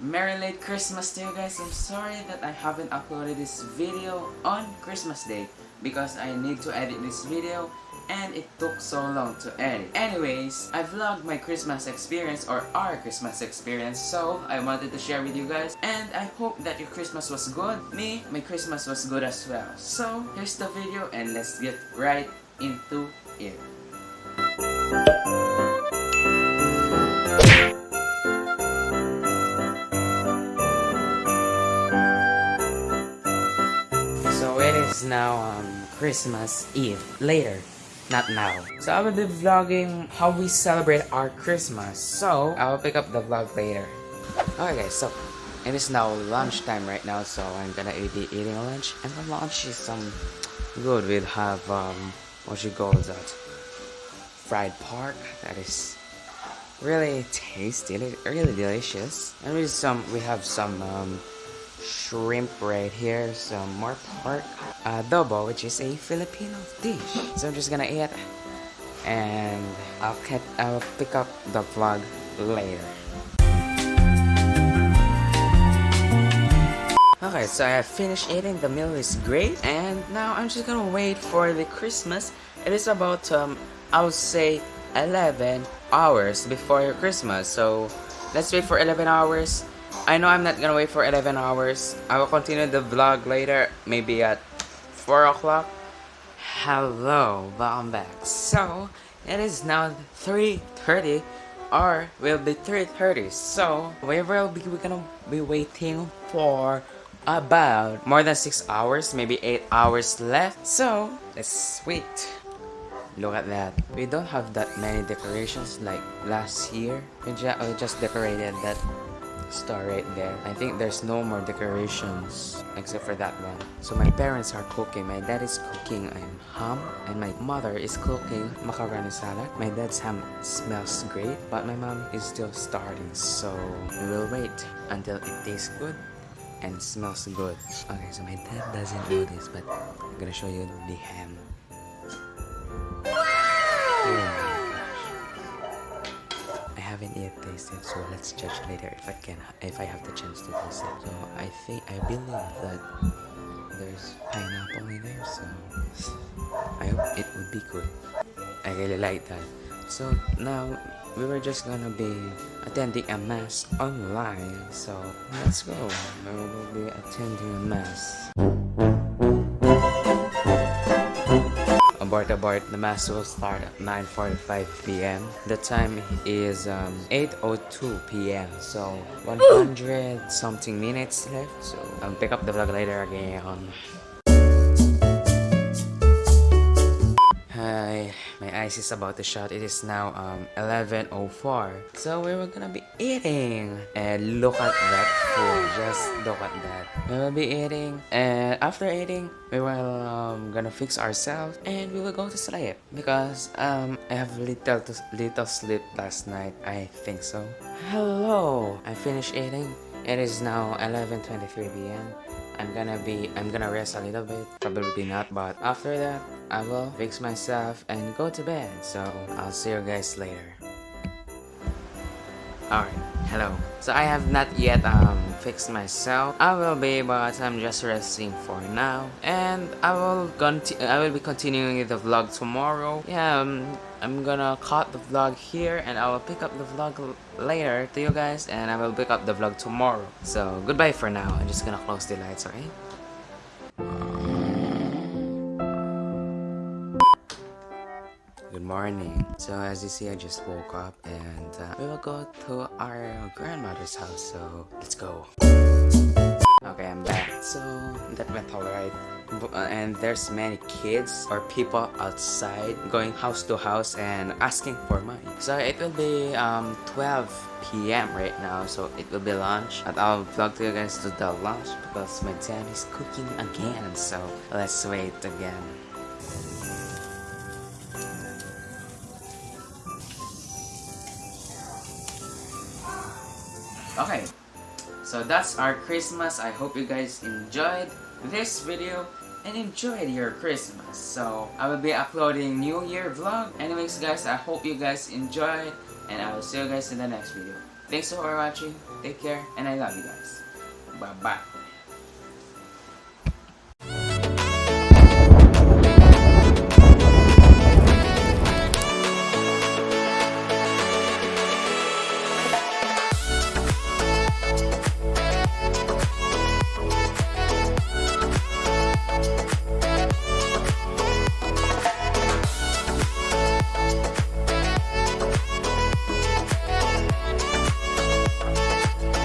Merry late Christmas to you guys. I'm sorry that I haven't uploaded this video on Christmas Day because I need to edit this video and it took so long to edit. Anyways, I vlogged my Christmas experience or our Christmas experience so I wanted to share with you guys and I hope that your Christmas was good. Me, my Christmas was good as well. So, here's the video and let's get right into it. So it is now um, Christmas Eve, later, not now. So I will be vlogging how we celebrate our Christmas. So I will pick up the vlog later. Okay guys, so it is now lunchtime right now, so I'm gonna be eating lunch. And the lunch is some good. We'll have um, what you call that? Fried pork. That is really tasty, really delicious. And with some, we have some um, shrimp right here, some more pork, adobo, which is a Filipino dish. So I'm just gonna eat, and I'll I'll pick up the vlog later. Okay, so I have finished eating, the meal is great, and now I'm just gonna wait for the Christmas. It is about, um, I would say, 11 hours before Christmas, so let's wait for 11 hours. I know I'm not gonna wait for 11 hours. I will continue the vlog later, maybe at 4 o'clock. Hello, but I'm back. So, it is now 3.30 or will be 3.30. So, we will be we're gonna be waiting for about more than 6 hours, maybe 8 hours left. So, let's wait. Look at that. We don't have that many decorations like last year. We, ju we just decorated that star right there. I think there's no more decorations except for that one. So my parents are cooking. My dad is cooking I'm ham and my mother is cooking macaroni salad. My dad's ham smells great but my mom is still starting so we will wait until it tastes good and smells good. Okay, so my dad doesn't know this but I'm gonna show you the ham. Haven't yet tasted, so let's judge later if I can, if I have the chance to taste it. So I think, I believe that there's pineapple in there, so I hope it would be good. I really like that. So now we were just gonna be attending a mass online, so let's go. We will be attending a mass. Abort abort the mass will start at 9:45 p.m. the time is um, 8:02 p.m. so 100 something minutes left so I'll pick up the vlog later again Hi, my eyes is about to shut. It is now um 11:04. So we were gonna be eating, and look at that food. Look at that. We will be eating, and after eating, we will um, gonna fix ourselves, and we will go to sleep because um I have little little sleep last night. I think so. Hello, I finished eating. It is now 11:23 p.m. I'm gonna be I'm gonna rest a little bit probably not but after that I will fix myself and go to bed so I'll see you guys later alright hello so I have not yet um fixed myself I will be but I'm just resting for now and I will continue I will be continuing the vlog tomorrow yeah um, I'm gonna cut the vlog here and I will pick up the vlog later to you guys and I will pick up the vlog tomorrow. So goodbye for now. I'm just gonna close the lights, alright? Good morning. So as you see, I just woke up and uh, we will go to our grandmother's house. So let's go. Okay, I'm back. So that went alright. And there's many kids or people outside going house to house and asking for money. So it will be um 12 p.m. right now. So it will be lunch. And I'll vlog to you guys to the lunch because my dad is cooking again. So let's wait again. Okay, so that's our Christmas. I hope you guys enjoyed this video and enjoyed your Christmas. So I will be uploading New Year vlog. Anyways guys, I hope you guys enjoyed and I will see you guys in the next video. Thanks for watching. Take care, and I love you guys. Bye bye.